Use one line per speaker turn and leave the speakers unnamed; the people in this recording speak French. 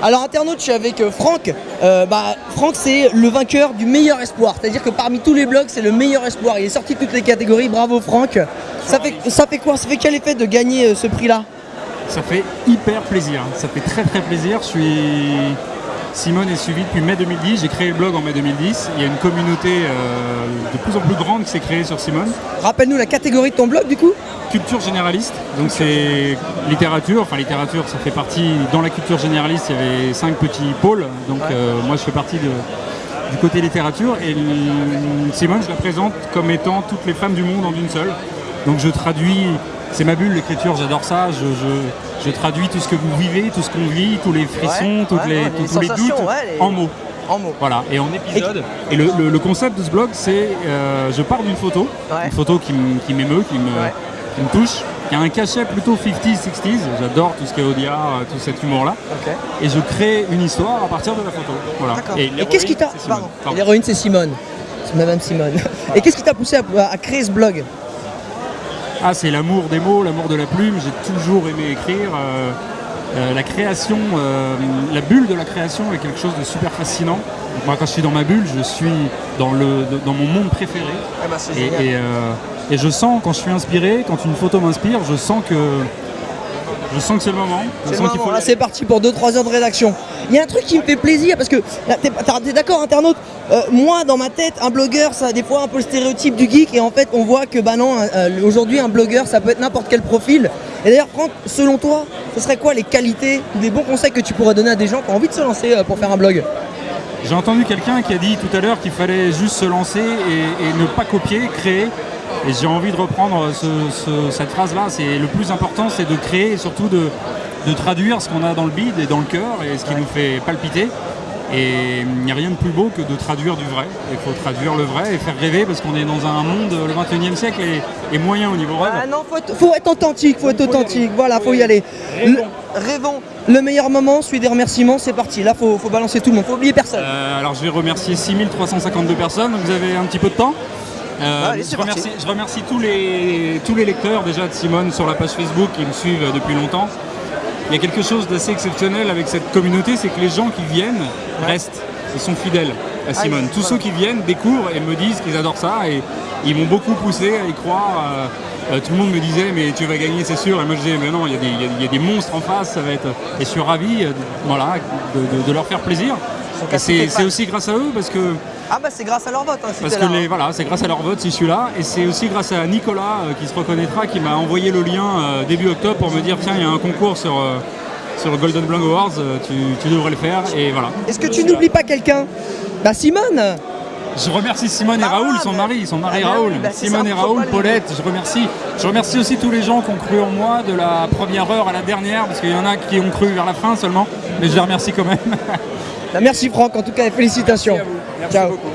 Alors internaute, je suis avec euh, Franck. Euh, bah, Franck c'est le vainqueur du meilleur espoir. C'est-à-dire que parmi tous les blogs, c'est le meilleur espoir. Il est sorti de toutes les catégories. Bravo Franck. Ça fait, quoi? Ça fait quel effet de gagner euh, ce prix-là?
Ça fait hyper plaisir. Ça fait très très plaisir. Je suis Simone est suivi depuis mai 2010. J'ai créé le blog en mai 2010. Il y a une communauté euh, de plus en plus grande qui s'est créée sur Simone.
Rappelle-nous la catégorie de ton blog du coup
Culture généraliste. Donc c'est littérature. Enfin littérature, ça fait partie. Dans la culture généraliste, il y avait cinq petits pôles. Donc euh, moi, je fais partie de, du côté littérature. Et Simone, je la présente comme étant toutes les femmes du monde en une seule. Donc je traduis c'est ma bulle l'écriture, j'adore ça. Je, traduis tout ce que vous vivez, tout ce qu'on vit, tous les frissons, toutes les, tous, les doutes en mots.
En mots.
Voilà, et en épisode. Et, le, concept de ce blog, c'est euh, je pars d'une photo, une photo qui m'émeut, qui, me, touche, qui a un cachet plutôt 50s, 60s. J'adore tout ce qui est Odia, euh, tout cet humour-là. Et je crée une histoire à partir de la photo. Voilà.
Et, qu'est-ce qui t'a. L'héroïne, c'est Simone. C'est Madame Simone. Et qu'est-ce qui t'a poussé à créer ce blog?
Ah, c'est l'amour des mots, l'amour de la plume. J'ai toujours aimé écrire. Euh, euh, la création, euh, la bulle de la création est quelque chose de super fascinant. Moi, quand je suis dans ma bulle, je suis dans, le, dans mon monde préféré.
Ah bah,
et, et, je sens, quand je suis inspiré, quand une photo m'inspire, je sens que je sens que c'est le moment.
c'est parti pour 2-3 heures de rédaction. Il y a un truc qui me fait plaisir parce que, t'es d'accord internaute? Euh, Moi dans ma tête, un blogueur ça a des fois un peu le stéréotype du geek et en fait on voit que bah non, euh, aujourd'hui un blogueur ça peut être n'importe quel profil. Et d'ailleurs Franck, selon toi, ce serait quoi les qualités ou les bons conseils que tu pourrais donner à des gens qui ont envie de se lancer euh, pour faire un blog?
J'ai entendu quelqu'un qui a dit tout à l'heure qu'il fallait juste se lancer et ne pas copier, créer et j'ai envie de reprendre cette phrase-là. C'est le plus important, c'est de créer et surtout de, traduire ce qu'on a dans le bide et dans le cœur et ce qui nous fait palpiter. Et il n'y a rien de plus beau que de traduire du vrai. Il faut traduire le vrai et faire rêver parce qu'on est dans un monde, le 21e siècle est, moyen au niveau rêve.
Ah non, faut être, faut être authentique, faut être authentique. Voilà, faut y aller. Rêvons. Le, meilleur moment, celui des remerciements, c'est parti. Là, faut, faut balancer tout le monde, faut oublier personne.
Euh, alors je vais remercier 6352 personnes, vous avez un petit peu de temps? Euh, je, remercie, tous, les, tous les lecteurs déjà de Simone sur la page Facebook qui me suivent depuis longtemps. Il y a quelque chose d'assez exceptionnel avec cette communauté, c'est que les gens qui viennent restent, ils sont fidèles à ah, Simone. Tous ceux qui viennent découvrent et me disent qu'ils adorent ça et ils m'ont beaucoup poussé à y croire. Euh, euh, tout le monde me disait mais tu vas gagner c'est sûr et moi je disais mais non il y, a des monstres en face ça va être et je suis ravi voilà, de, leur faire plaisir et c'est aussi grâce à eux parce que
ah bah c'est grâce à leur vote. Hein,
Parce que les, hein. voilà, c'est grâce à leur vote si je suis là. Et c'est aussi grâce à Nicolas euh, qui se reconnaîtra, qui m'a envoyé le lien euh, début octobre pour me dire tiens il y a un concours sur, euh, sur Golden Blog Awards, tu, devrais le faire. Et voilà.
Est-ce que tu n'oublies pas quelqu'un? Bah Simone
je remercie Simone et ah, Raoul, son mari, son mari ah, Raoul. Bah, Simone et Raoul, Paulette, je remercie. Je remercie aussi tous les gens qui ont cru en moi de la première heure à la dernière, parce qu'il y en a qui ont cru vers la fin seulement, mais je les remercie quand même.
Merci Franck, en tout cas, félicitations.
Merci Ciao. beaucoup.